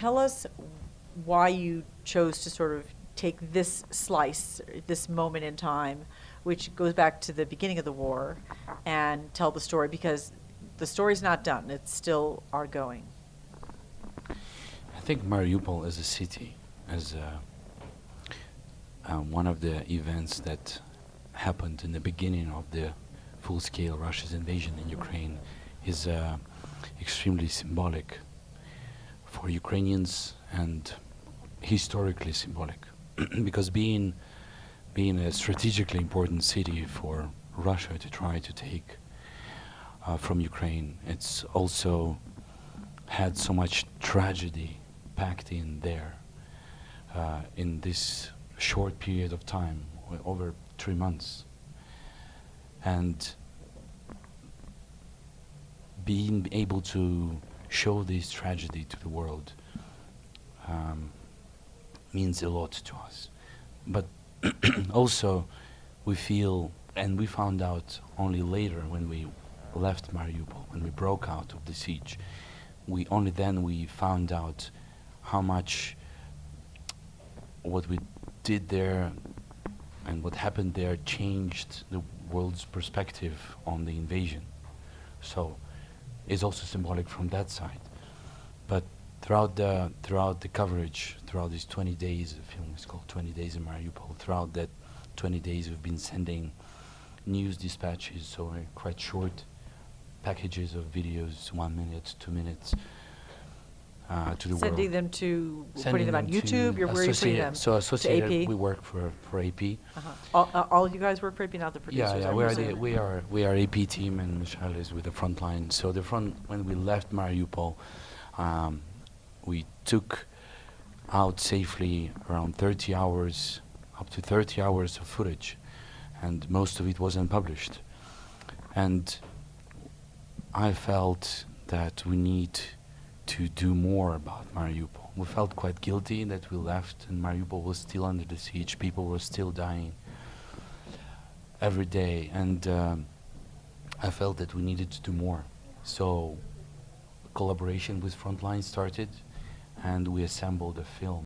tell us why you chose to sort of take this slice, this moment in time, which goes back to the beginning of the war, and tell the story, because the story's not done, it's still ongoing. I think Mariupol as a city, as a, um, one of the events that happened in the beginning of the full-scale Russia's invasion in Ukraine, is uh, extremely symbolic for Ukrainians and historically symbolic, because being being a strategically important city for Russia to try to take uh, from Ukraine, it's also had so much tragedy packed in there uh, in this short period of time, over three months. And being able to show this tragedy to the world um, means a lot to us. But also, we feel, and we found out only later when we left Mariupol, when we broke out of the siege, we only then we found out how much what we did there and what happened there changed the world's perspective on the invasion. So it's also symbolic from that side. But throughout the throughout the coverage, throughout these 20 days, the film is called 20 Days in Mariupol. Throughout that 20 days, we've been sending news dispatches, so quite short packages of videos, one minute, two minutes, uh, to the world. Sending them to, Sending putting them on YouTube, you're, where are you putting them? So Associated, we work for, for AP. Uh-huh. All, uh, all you guys work for AP, not the producers? Yeah, yeah, we are, the, we are we are AP team and Michelle is with the Frontline. So the front when we left Mariupol, um, we took out safely around 30 hours, up to 30 hours of footage, and most of it was unpublished. And I felt that we need to do more about Mariupol. We felt quite guilty that we left and Mariupol was still under the siege. People were still dying every day, and um, I felt that we needed to do more. So, collaboration with Frontline started, and we assembled a film